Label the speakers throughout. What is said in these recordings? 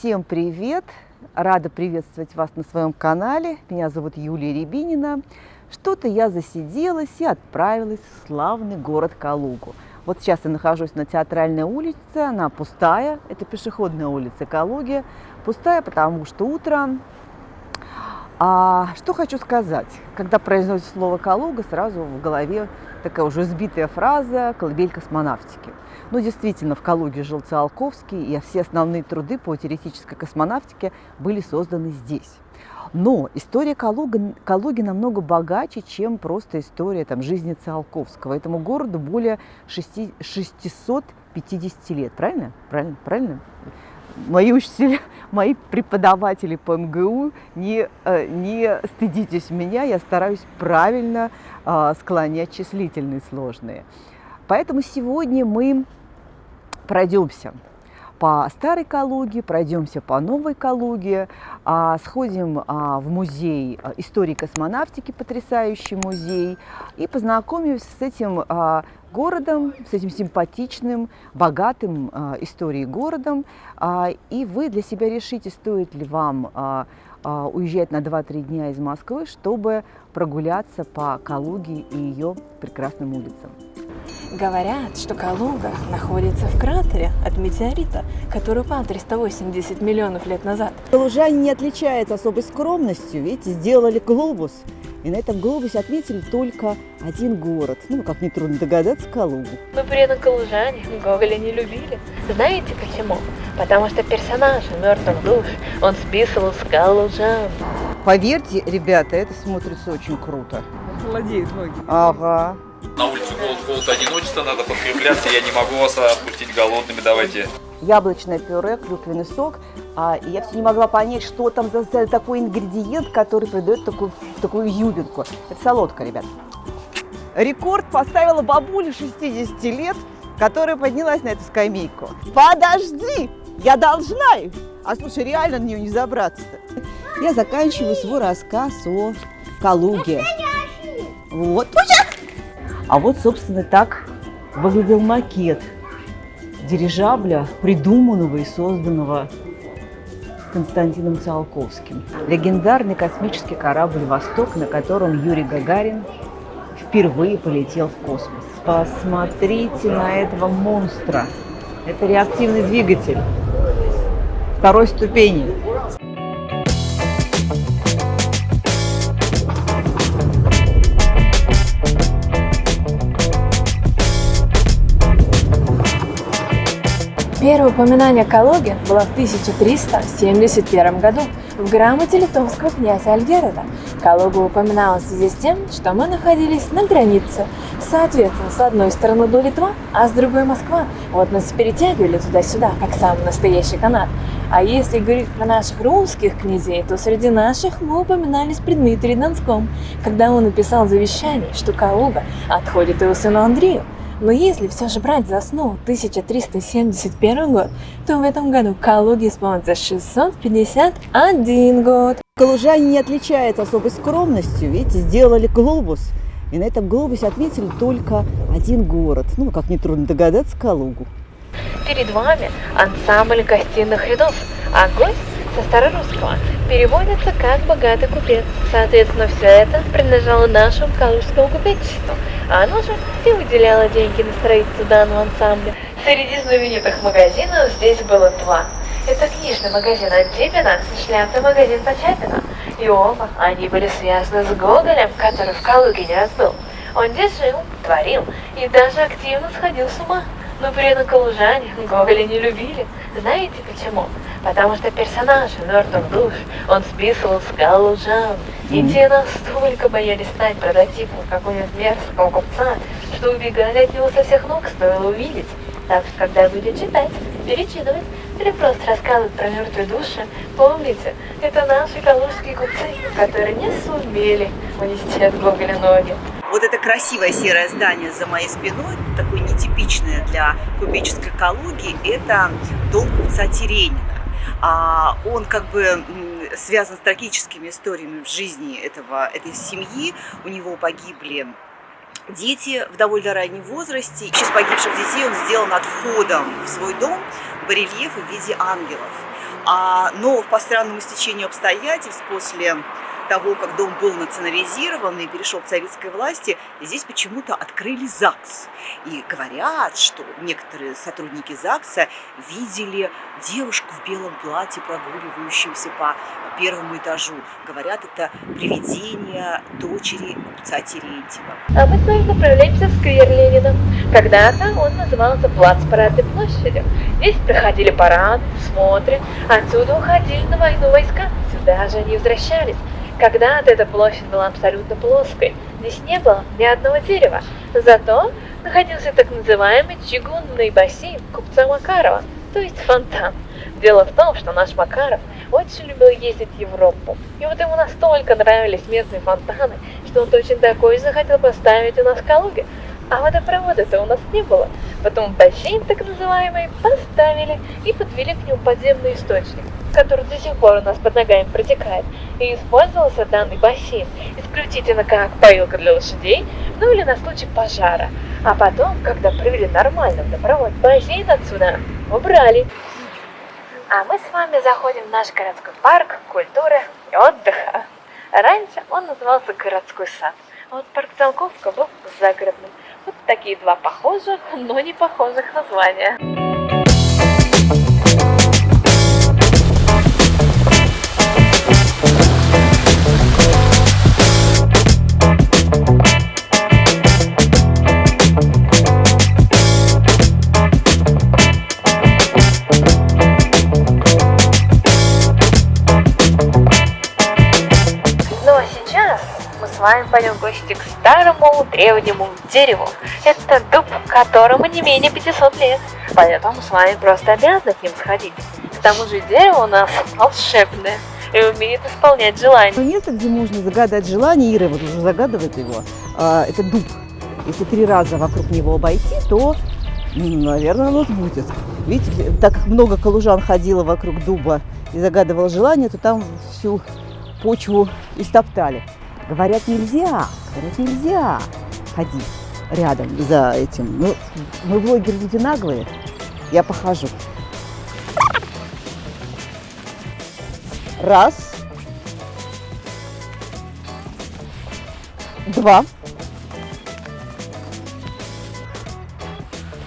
Speaker 1: Всем привет! Рада приветствовать вас на своем канале. Меня зовут Юлия Рябинина. Что-то я засиделась и отправилась в славный город Калугу. Вот сейчас я нахожусь на Театральной улице, она пустая, это пешеходная улица Калуги. Пустая, потому что утром. А что хочу сказать? Когда произносит слово «Калуга», сразу в голове такая уже сбитая фраза «колыбель космонавтики». Ну, действительно, в Калуге жил Циолковский, и все основные труды по теоретической космонавтике были созданы здесь. Но история Калуги, Калуги намного богаче, чем просто история там, жизни Циолковского. Этому городу более 6, 650 лет, правильно? Правильно? Правильно? Мои учителя, мои преподаватели по МГУ, не, э, не стыдитесь меня, я стараюсь правильно э, склонять числительные сложные. Поэтому сегодня мы пройдемся по старой Калуге, пройдемся по новой Калуге, а, сходим а, в музей а, истории космонавтики, потрясающий музей, и познакомимся с этим городом, с этим симпатичным, богатым историей городом, и вы для себя решите, стоит ли вам уезжать на 2-3 дня из Москвы, чтобы прогуляться по Калуге и ее прекрасным улицам.
Speaker 2: Говорят, что Калуга находится в кратере от метеорита, который упал 380 миллионов лет назад.
Speaker 1: Калужане не отличаются особой скромностью, видите, сделали глобус. И на этом глобусе отметили только один город. Ну, как нетрудно догадаться, Калугу.
Speaker 2: Но при этом калужане Гоголя не любили. Знаете почему? Потому что персонаж мертвых душ он списывал с калужан.
Speaker 1: Поверьте, ребята, это смотрится очень круто.
Speaker 3: Холодеют ноги.
Speaker 1: Ага.
Speaker 4: На улице голод, голод, одиночество, надо подкрепляться, я не могу вас отпустить голодными, давайте.
Speaker 1: Яблочное пюре, клюквенный сок. А, и я все не могла понять, что там за, за такой ингредиент, который придает такую, такую юбинку. Это солодка, ребят. Рекорд поставила бабуля 60 лет, которая поднялась на эту скамейку. Подожди, я должна. А слушай, реально на нее не забраться-то. Я заканчиваю свой рассказ о Калуге. Вот. А вот, собственно, так выглядел макет дирижабля, придуманного и созданного Константином Циолковским. Легендарный космический корабль «Восток», на котором Юрий Гагарин впервые полетел в космос. Посмотрите на этого монстра. Это реактивный двигатель второй ступени.
Speaker 2: Первое упоминание о Калуге было в 1371 году в грамоте литовского князя Альгерода. Калуга упоминалась в связи с тем, что мы находились на границе. Соответственно, с одной стороны была Литва, а с другой Москва. Вот нас перетягивали туда-сюда, как самый настоящий канат. А если говорить про наших русских князей, то среди наших мы упоминались при Дмитрии Донском, когда он написал завещание, что Калуга отходит его сыну Андрею. Но если все же брать за основу 1371 год, то в этом году Калуге исполнится 651 год.
Speaker 1: Калужане не отличаются особой скромностью, видите, сделали глобус. И на этом глобусе отметили только один город. Ну, как нетрудно догадаться, Калугу.
Speaker 2: Перед вами ансамбль гостиных рядов, а гость со старорусского переводится как «богатый купец». Соответственно, все это принадлежало нашему калужскому купечеству, а оно же и выделяло деньги на строительство данного ансамбля. Среди знаменитых магазинов здесь было два. Это книжный магазин Антипина и шляпный магазин Почапина. И оба они были связаны с Гоголем, который в Калуге не раз был. Он здесь жил, творил и даже активно сходил с ума. Но при этом калужане Гоголя не любили. Знаете почему? Потому что персонаж мертвых душ он списывал с галужан. И те настолько боялись стать прототипом какого-нибудь мерзкого купца, что убегали от него со всех ног, стоило увидеть. Так что, когда будете читать, перечитывать или просто рассказывать про мертвые души, помните, это наши калужские купцы, которые не сумели унести от Гоголя ноги.
Speaker 1: Вот это красивое серое здание за моей спиной, такое нетипичное для купеческой Калуги, это дом купца Теренина. А, он как бы связан с трагическими историями в жизни этого, этой семьи. У него погибли дети в довольно раннем возрасте. Сейчас погибших детей он сделал над входом в свой дом барельефы в виде ангелов. А, но по странному стечению обстоятельств после того, как дом был национализирован и перешел к советской власти, здесь почему-то открыли ЗАГС. И говорят, что некоторые сотрудники ЗАГСа видели девушку в белом платье, прогуливающуюся по первому этажу. Говорят, это привидение дочери купца Терентьева.
Speaker 2: А мы с вами направляемся в сквер Ленина. Когда-то он назывался Плац Парадной площадью. Здесь проходили парады, смотры, отсюда уходили на войну войска. Сюда же они возвращались. Когда-то эта площадь была абсолютно плоской. Здесь не было ни одного дерева. Зато находился так называемый чугунный бассейн купца Макарова, то есть фонтан. Дело в том, что наш Макаров очень любил ездить в Европу. И вот ему настолько нравились местные фонтаны, что он точно такой захотел поставить у нас в Калуге. А водопровода-то у нас не было. Потом бассейн так называемый поставили и подвели к нему подземный источник который до сих пор у нас под ногами протекает, и использовался данный бассейн исключительно как поилка для лошадей, ну или на случай пожара. А потом, когда провели нормальный водопровод, бассейн отсюда убрали. А мы с вами заходим в наш городской парк культуры и отдыха. Раньше он назывался городской сад, а вот парк Циолковского был загородным. Вот такие два похожих, но не похожих названия. Вами пойдем в гости к старому древнему дереву. Это дуб, которому не менее 500 лет. Поэтому с вами просто обязаны к ним сходить. К тому же дерево у нас волшебное и умеет исполнять желания.
Speaker 1: Место, где можно загадать желание, Ира вот уже загадывает его, а, это дуб. Если три раза вокруг него обойти, то, наверное, оно будет. Видите, так как много калужан ходило вокруг дуба и загадывало желание, то там всю почву истоптали. Говорят, нельзя, говорят, нельзя ходить рядом за этим. Ну, мы блогеры люди наглые, я похожу. Раз. Два.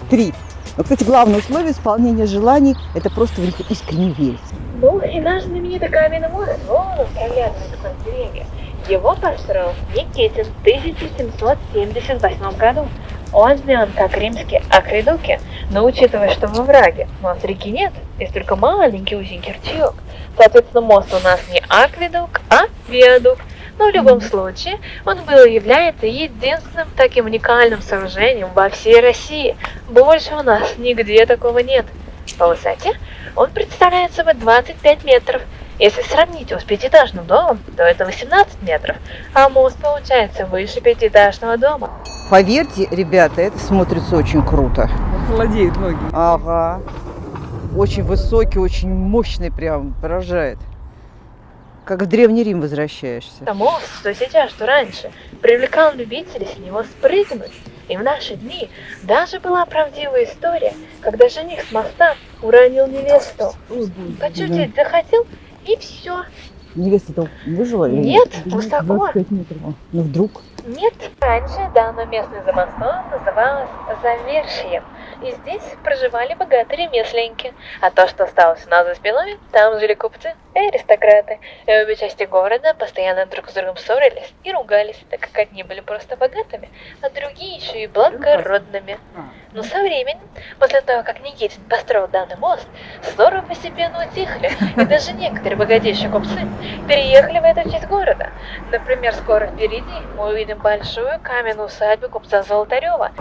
Speaker 1: Три. Но, кстати, главное условие исполнения желаний – это просто в них искренне верить.
Speaker 2: Ну, и наш знаменитый каменный вон он проглядывает сквозь деревья. Его построил Никитин в 1778 году. Он сделан как римские акведуки, но учитывая, что во враге у нас реки нет, есть только маленький узенький ручеек, соответственно, мост у нас не акведук, а виадук. Но в любом случае, он был и является единственным таким уникальным сооружением во всей России. Больше у нас нигде такого нет. По высоте он представляет собой 25 метров, если сравнить его с пятиэтажным домом, то это 18 метров, а мост получается выше пятиэтажного дома.
Speaker 1: Поверьте, ребята, это смотрится очень круто.
Speaker 3: Холодеют ноги.
Speaker 1: Ага. Очень высокий, очень мощный прям, поражает. Как в Древний Рим возвращаешься.
Speaker 2: Это мост, что сейчас, что раньше, привлекал любителей с него спрыгнуть. И в наши дни даже была правдивая история, когда жених с моста уронил невесту. Почувствовать захотел и все.
Speaker 1: Невеста-то выжила?
Speaker 2: Нет, высоко.
Speaker 1: 25 метров. Ну вдруг?
Speaker 2: Нет. Раньше данное местное замостное называлось Завершием. И здесь проживали богатые ремесленники. А то, что осталось у нас за спиной, там жили купцы и аристократы. И обе части города постоянно друг с другом ссорились и ругались, так как одни были просто богатыми, а другие еще и благородными. Но со временем, после того, как Никитин построил данный мост, ссоры постепенно утихли, и даже некоторые богатейшие купцы переехали в эту часть города. Например, скоро впереди мы увидим большую каменную усадьбу купца Золотарева.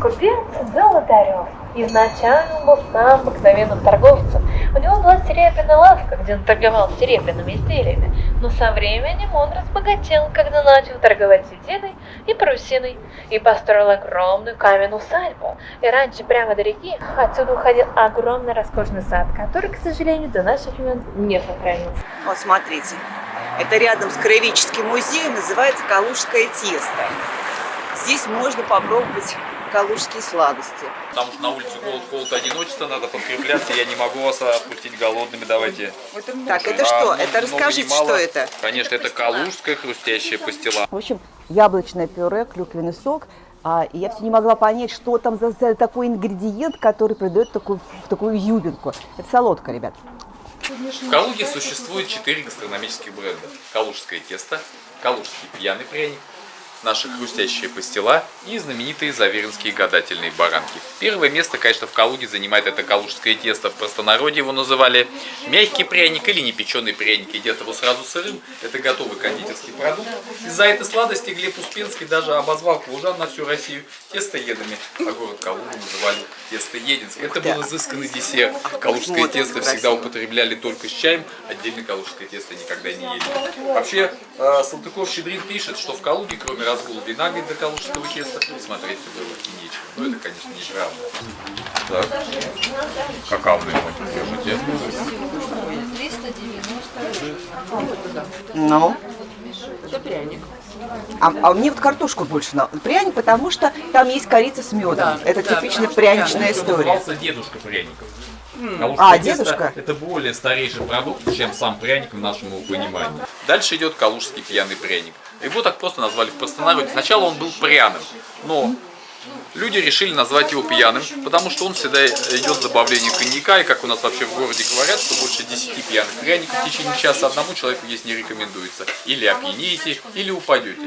Speaker 2: Купец Золотарев изначально был самым обыкновенным торговцем. У него была серебряная лавка, где он торговал серебряными изделиями, но со временем он разбогател, когда начал торговать сединой и парусиной, и построил огромную каменную усадьбу. И раньше прямо до реки отсюда уходил огромный роскошный сад, который, к сожалению, до наших времен не сохранился.
Speaker 1: Вот смотрите, это рядом с Краеведческим музеем, называется Калужское тесто. Здесь можно попробовать калужские сладости.
Speaker 4: Потому что на улице голод, холод, одиночество, надо подкрепляться, я не могу вас отпустить голодными, давайте.
Speaker 1: Так, это
Speaker 4: А,
Speaker 1: что? Это расскажите, что это?
Speaker 4: Конечно, это калужская хрустящая пастила.
Speaker 1: В общем, яблочное пюре, клюквенный сок. А, и я все не могла понять, что там за, за такой ингредиент, который придает такую, такую юбинку. Это солодка, ребят.
Speaker 4: В Калуге существует четыре гастрономических бренда. Калужское тесто, Калужский пьяный пряник, наша хрустящая пастила и знаменитые заверинские гадательные баранки. Первое место, конечно, в Калуге занимает это калужское тесто. В простонародье его называли мягкий пряник или непеченый пряник. Едят его сразу сырым. Это готовый кондитерский продукт. Из-за этой сладости Глеб Успенский даже обозвал калужан на всю Россию тестоедами, а город Калугу называли тестоединск. Это был изысканный десерт. Калужское
Speaker 1: смотрится
Speaker 4: тесто всегда употребляли только с чаем, отдельно калужское тесто никогда не ели. Вообще, э, Салтыков-Щедрин пишет, что в Калуге, кроме разгула вина до калужского теста, смотреть было и нечего. Но это, конечно, неправда. Так. Какавный мой.
Speaker 1: Ну. Это пряник. А, а мне вот картошку больше на пряник, потому что там есть корица с медом. это типичная пряничная история.
Speaker 4: Назывался дедушка пряников. Калужское
Speaker 1: А, дедушка?
Speaker 4: Это более старейший продукт, чем сам пряник в нашем понимании. Дальше идет калужский пьяный пряник. Его так просто назвали в простонародье. Сначала он был пряным, но люди решили назвать его пьяным, потому что он всегда идет с добавлением коньяка, и как у нас вообще в городе говорят, что больше 10 пьяных пряников в течение часа одному человеку есть не рекомендуется. Или опьянеете, или упадете.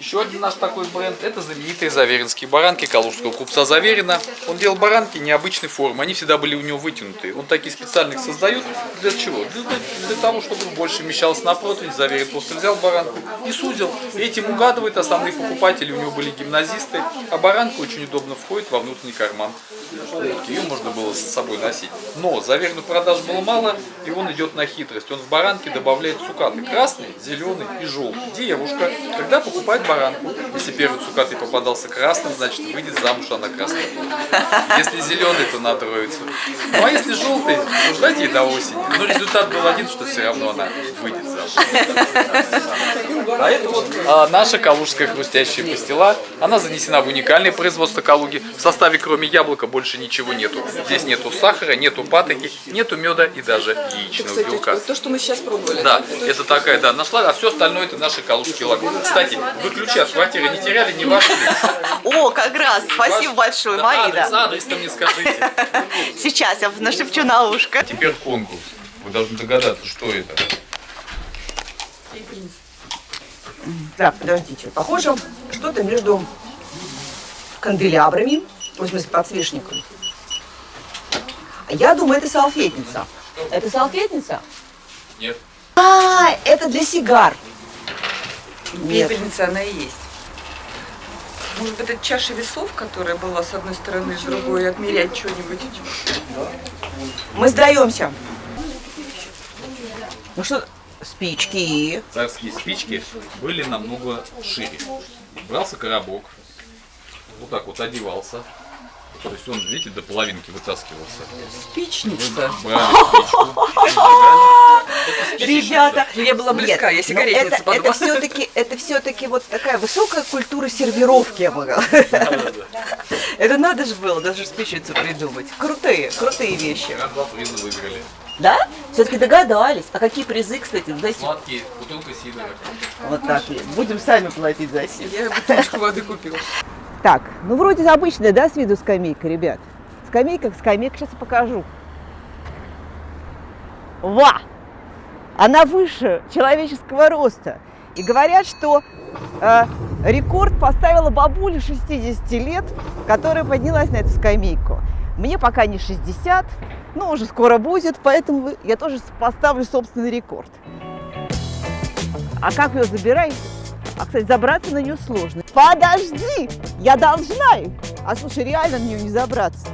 Speaker 4: Еще один наш такой бренд – это знаменитые заверинские баранки калужского купца Заверина. Он делал баранки необычной формы, они всегда были у него вытянутые. Он такие специально их создает. Для чего? Для, для того, чтобы больше вмещалось на противень. Заверин просто взял баранку и сузил. Этим угадывает основные покупатели. У него были гимназисты, а баранка очень удобно входит во внутренний карман. Ее можно было с собой носить. Но Заверину продаж было мало, и он идет на хитрость. Он в баранке добавляет цукаты. Красный, зеленый и желтый. Девушка, когда покупает баранку, если первый цукатый попадался красным, значит выйдет замуж она красная. Если зеленый, то на троицу. Ну а если желтый, то ждать ей до осени. Но результат был один, что все равно она выйдет. А это вот а, наша калужская хрустящая пастила. Она занесена в уникальное производство Калуги. В составе кроме яблока больше ничего нету. Здесь нету сахара, нету патоки, нету меда и даже яичного белка.
Speaker 3: то, что мы сейчас пробовали.
Speaker 4: Да, это такая, да, нашла, а все остальное это наши калужские лагуны. Кстати, вы ключи от квартиры не теряли, не ваши.
Speaker 1: О, как раз! Спасибо большое, Марина.
Speaker 4: Адрес, адрес-то мне скажите.
Speaker 1: Сейчас я нашепчу на ушко.
Speaker 4: Теперь конкурс. Вы должны догадаться, что это.
Speaker 1: Так, подождите. Похоже, что-то между канделябрами, в смысле подсвечником. Я думаю, это салфетница. Это салфетница?
Speaker 4: Нет.
Speaker 1: А, это для сигар.
Speaker 3: Пепельница она и есть. Может быть, это чаша весов, которая была с одной стороны, с другой, отмерять что-нибудь.
Speaker 1: Мы сдаемся. Ну что, спички.
Speaker 4: Царские спички были намного шире. Брался коробок, вот так вот одевался. То есть он, видите, до половинки вытаскивался.
Speaker 3: Спичница.
Speaker 1: Ребята,
Speaker 3: я была близка, я сигаретница
Speaker 1: это, все-таки, это все-таки вот такая высокая культура сервировки, я могла. Это надо же было даже спичницу придумать. Крутые, крутые вещи.
Speaker 4: Два приза выиграли.
Speaker 1: Да? Все-таки догадались. А какие призы, кстати, дайте.
Speaker 4: Сладкие, бутылка сидора.
Speaker 1: Вот так. Будем сами платить за силу.
Speaker 3: Я бутылочку воды купила.
Speaker 1: Так, ну вроде обычная, да, с виду скамейка, ребят? Скамейка, скамейка, сейчас я покажу. Ва! Она выше человеческого роста. И говорят, что э, рекорд поставила бабуля 60 лет, которая поднялась на эту скамейку. Мне пока не 60, но уже скоро будет, поэтому я тоже поставлю собственный рекорд. А как ее забирать? А, кстати, забраться на нее сложно. Подожди! Я должна! А слушай, реально на нее не забраться.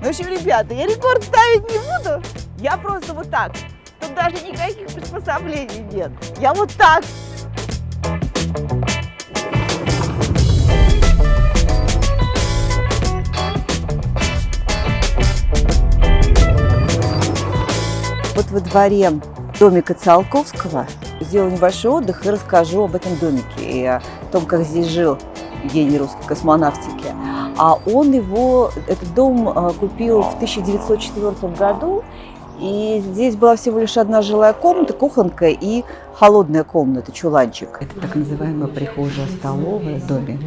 Speaker 1: Ну, в общем, ребята, я рекорд ставить не буду. Я просто вот так. Тут даже никаких приспособлений нет. Я вот так. Вот во дворе домика Циолковского сделаю небольшой отдых и расскажу об этом домике и о том, как здесь жил гений русской космонавтики. А он его, этот дом а, купил в 1904 году, и здесь была всего лишь одна жилая комната, кухонка и холодная комната, чуланчик. Это так называемая прихожая-столовая в доме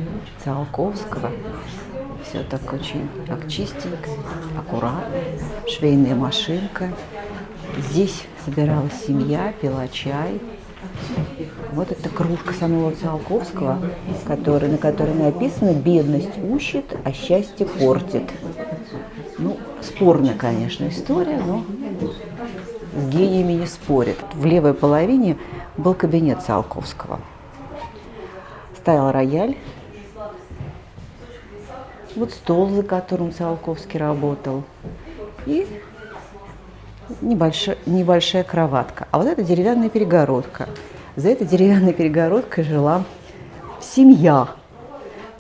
Speaker 1: Циолковского. Все так очень так чистенько, аккуратно, швейная машинка. Здесь собиралась семья, пила чай, вот эта кружка самого Циолковского, который, на которой написано «Бедность ущит, а счастье портит». Ну, спорная, конечно, история, но с гениями не спорят. В левой половине был кабинет Циолковского. Стоял рояль, вот стол, за которым Циолковский работал, и небольшая, небольшая кроватка. А вот это деревянная перегородка. За этой деревянной перегородкой жила семья,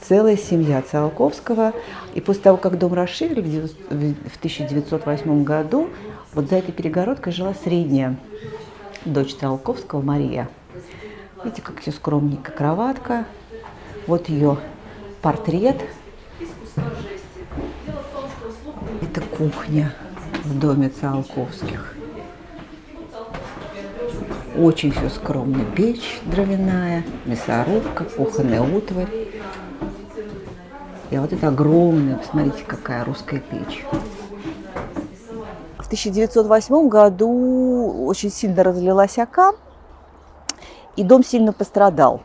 Speaker 1: целая семья Циолковского. И после того, как дом расширили в 1908 году, вот за этой перегородкой жила средняя дочь Циолковского, Мария. Видите, как все скромненько, кроватка. Вот ее портрет. Это кухня в доме Циолковских. Очень все скромно. Печь дровяная, мясорубка, кухонная утварь. И вот это огромная, посмотрите, какая русская печь. В 1908 году очень сильно разлилась ока, и дом сильно пострадал.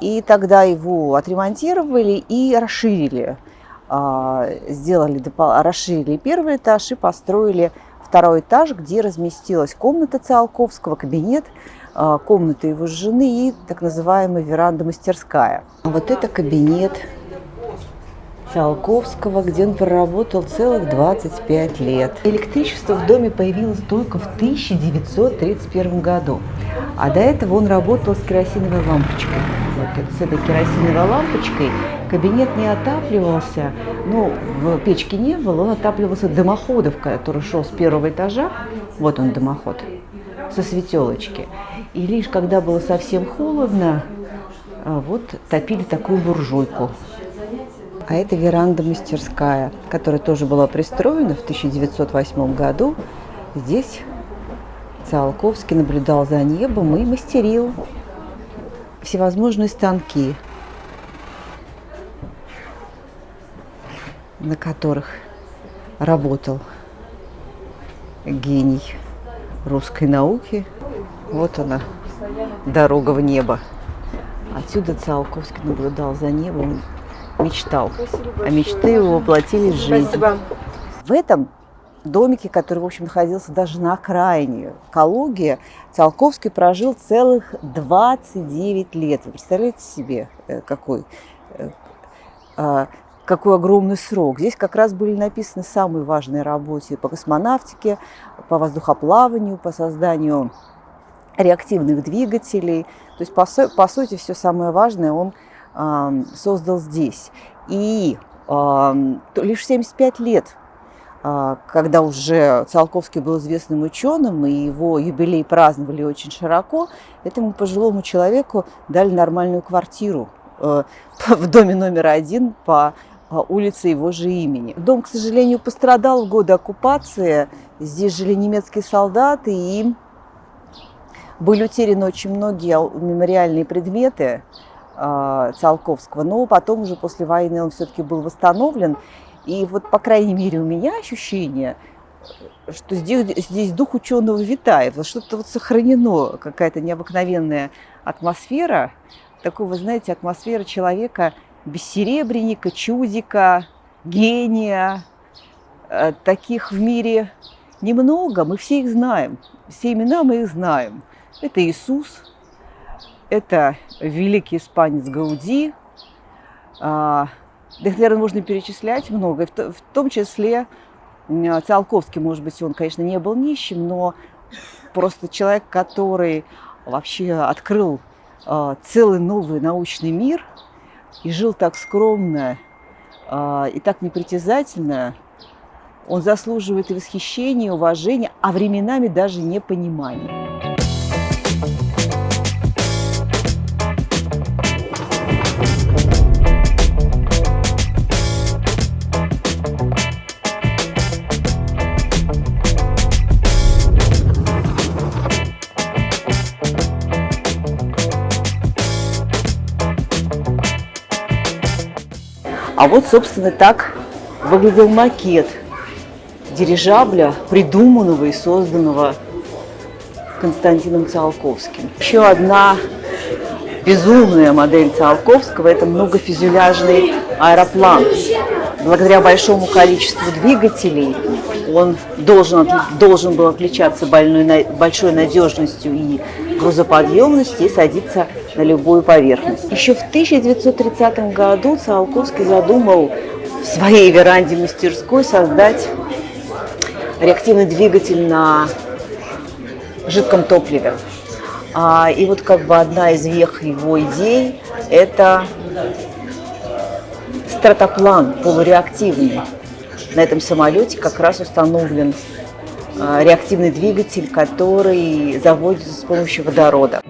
Speaker 1: И тогда его отремонтировали и расширили. А, сделали, расширили первый этаж и построили второй этаж, где разместилась комната Циолковского, кабинет, а, комната его жены и так называемая веранда-мастерская. Вот это кабинет Циолковского, где он проработал целых 25 лет. Электричество в доме появилось только в 1931 году, а до этого он работал с керосиновой лампочкой. Вот с этой керосиновой лампочкой Кабинет не отапливался, в печке не было, он отапливался дымоходом, который шел с первого этажа, вот он дымоход, со светелочки. И лишь когда было совсем холодно, а, вот топили такую буржуйку. А это веранда-мастерская, которая тоже была пристроена в 1908 году. Здесь Циолковский наблюдал за небом и мастерил всевозможные станки. на которых работал гений русской науки. Вот она, дорога в небо. Отсюда Циолковский наблюдал за небом, мечтал. А мечты его воплотились в жизнь. Спасибо. В этом домике, который, в общем, находился даже на окраине Калуги, Циолковский прожил целых 29 лет. Вы представляете себе, э, какой э, а, какой огромный срок. Здесь как раз были написаны самые важные работы по космонавтике, по воздухоплаванию, по созданию реактивных двигателей. То есть, по, по сути, все самое важное он создал здесь. И лишь 75 лет, э, когда уже Циолковский был известным ученым, и его юбилей праздновали очень широко, этому пожилому человеку дали нормальную квартиру э, в доме номер один по улицы его же имени. Дом, к сожалению, пострадал в годы оккупации. Здесь жили немецкие солдаты, и были утеряны очень многие мемориальные предметы Циолковского, но потом уже после войны он все-таки был восстановлен. И вот, по крайней мере, у меня ощущение, что здесь, здесь дух ученого витает, что-то вот сохранено, какая-то необыкновенная атмосфера, такого, знаете, атмосфера человека – бессеребренника, чудика, гения. Э, таких в мире немного, мы все их знаем. Все имена мы их знаем. Это Иисус, это великий испанец Гауди. А, да наверное, можно перечислять много. В том числе Циолковский, может быть, он, конечно, не был нищим, но просто человек, который вообще открыл а, целый новый научный мир – и жил так скромно э, и так непритязательно, он заслуживает и восхищения, и уважения, а временами даже непонимания. А вот, собственно, так выглядел макет дирижабля, придуманного и созданного Константином Циолковским. Еще одна безумная модель Циолковского – это многофюзеляжный аэроплан. Благодаря большому количеству двигателей он должен, должен был отличаться большой надежностью и грузоподъемностью и садиться на любую поверхность. Еще в 1930 году Циолковский задумал в своей веранде мастерской создать реактивный двигатель на жидком топливе. А, и вот как бы одна из вех его идей – это стратоплан полуреактивный. На этом самолете как раз установлен а, реактивный двигатель, который заводится с помощью водорода.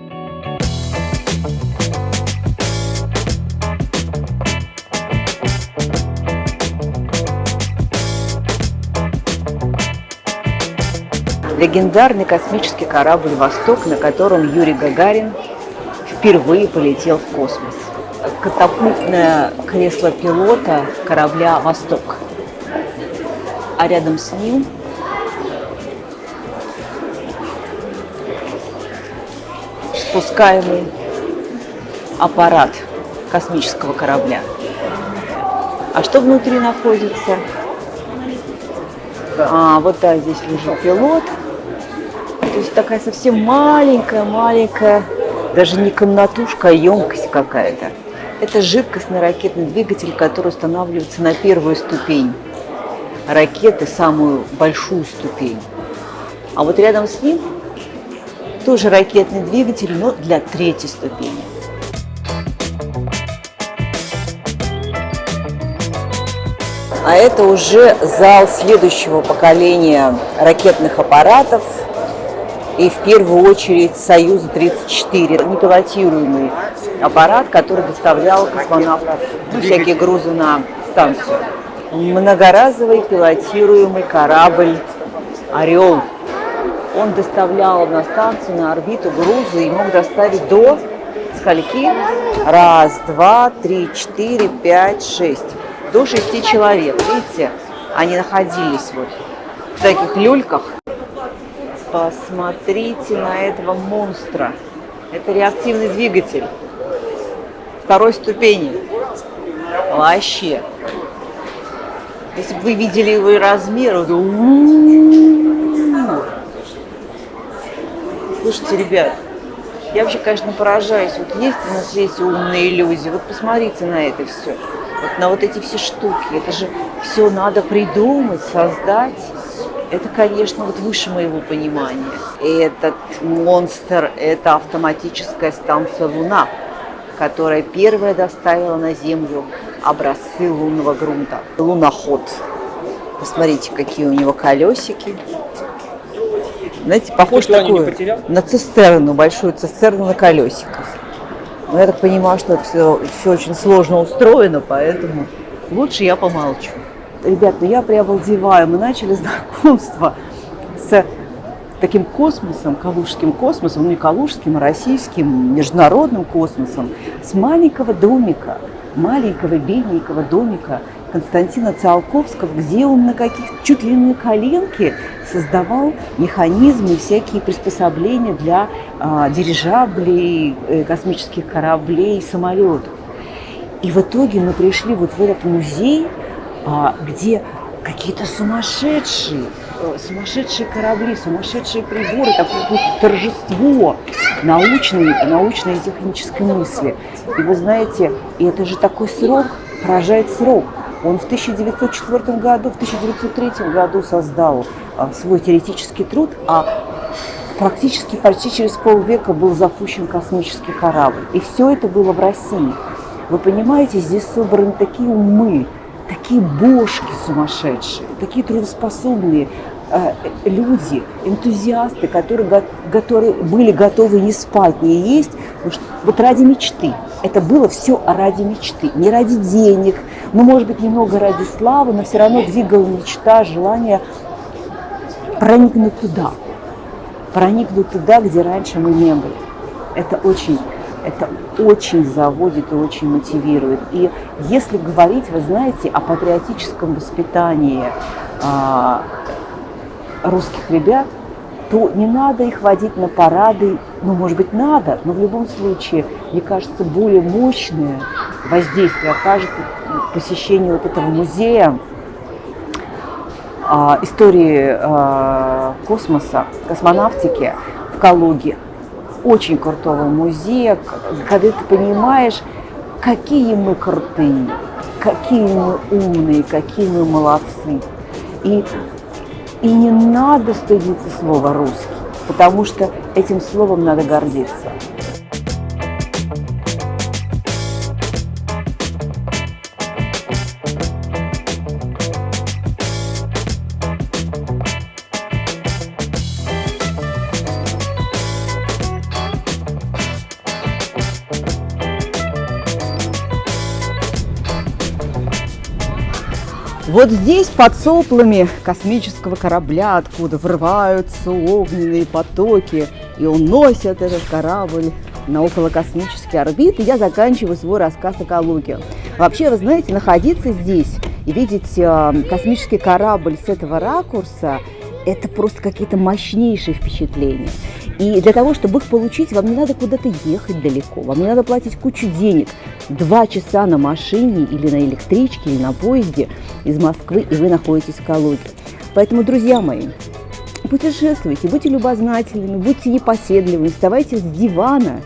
Speaker 1: Легендарный космический корабль «Восток», на котором Юрий Гагарин впервые полетел в космос. Катапультное кресло пилота корабля «Восток». А рядом с ним спускаемый аппарат космического корабля. А что внутри находится? А, вот да, здесь лежит пилот, то есть такая совсем маленькая-маленькая, даже не комнатушка, а емкость какая-то. Это жидкостный ракетный двигатель, который устанавливается на первую ступень ракеты, самую большую ступень. А вот рядом с ним тоже ракетный двигатель, но для третьей ступени. А это уже зал следующего поколения ракетных аппаратов – и в первую очередь Союза-34, непилотируемый аппарат, который доставлял космонавтов, ну, всякие грузы на станцию. Многоразовый пилотируемый корабль «Орел». Он доставлял на станцию, на орбиту грузы и мог доставить до скольки? Раз, два, три, четыре, пять, шесть. До шести человек. Видите, они находились вот в таких люльках. Посмотрите на этого монстра. Это реактивный двигатель второй ступени. Вообще. Если бы вы видели его размер, Слушайте, ребят, я вообще, конечно, поражаюсь. Вот есть на свете умные иллюзии. Вот посмотрите на это все. Вот на вот эти все штуки. Это же все надо придумать, создать. Это, конечно, вот выше моего понимания. Этот монстр – это автоматическая станция «Луна», которая первая доставила на Землю образцы лунного грунта. Луноход. Посмотрите, какие у него колесики. Знаете, похож такой на цистерну, большую цистерну на колесиках. Но я так понимаю, что это все, все очень сложно устроено, поэтому лучше я помолчу ребят, ну я приобалдеваю. Мы начали знакомство с таким космосом, калужским космосом, ну не калужским, а российским, международным космосом, с маленького домика, маленького беленького домика Константина Циолковского, где он на каких чуть ли не коленке создавал механизмы, всякие приспособления для а, дирижаблей, э, космических кораблей, самолетов. И в итоге мы пришли вот в этот музей, где какие-то сумасшедшие, э, сумасшедшие корабли, сумасшедшие приборы, такое торжество научной, научной и технической мысли. И вы знаете, и это же такой срок, поражает срок. Он в 1904 году, в 1903 году создал а, свой теоретический труд, а практически почти через полвека был запущен космический корабль. И все это было в России. Вы понимаете, здесь собраны такие умы, такие бошки сумасшедшие, такие трудоспособные э, люди, энтузиасты, которые, которые были готовы не спать, не есть, вот ради мечты. Это было все ради мечты, не ради денег, ну, может быть, немного ради славы, но все равно двигала мечта, желание проникнуть туда, проникнуть туда, где раньше мы не были. Это очень Это очень заводит и очень мотивирует. И если говорить, вы знаете, о патриотическом воспитании а, русских ребят, то не надо их водить на парады, ну, может быть, надо, но в любом случае, мне кажется, более мощное воздействие окажет посещение вот этого музея а, истории а, космоса, космонавтики в Калуге. Очень крутого музея, когда ты понимаешь, какие мы крутые, какие мы умные, какие мы молодцы. И и не надо стыдиться слова «русский», потому что этим словом надо гордиться. Вот здесь под соплами космического корабля, откуда врываются огненные потоки и уносят этот корабль на околокосмические орбиты, я заканчиваю свой рассказ о Калуге. Вообще, вы знаете, находиться здесь и видеть э, космический корабль с этого ракурса, это просто какие-то мощнейшие впечатления. И для того, чтобы их получить, вам не надо куда-то ехать далеко, вам не надо платить кучу денег. Два часа на машине или на электричке, или на поезде из Москвы, и вы находитесь в Калуге. Поэтому, друзья мои, путешествуйте, будьте любознательными, будьте непоседливыми, вставайте с дивана,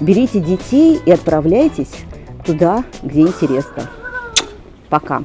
Speaker 1: берите детей и отправляйтесь туда, где интересно. Пока.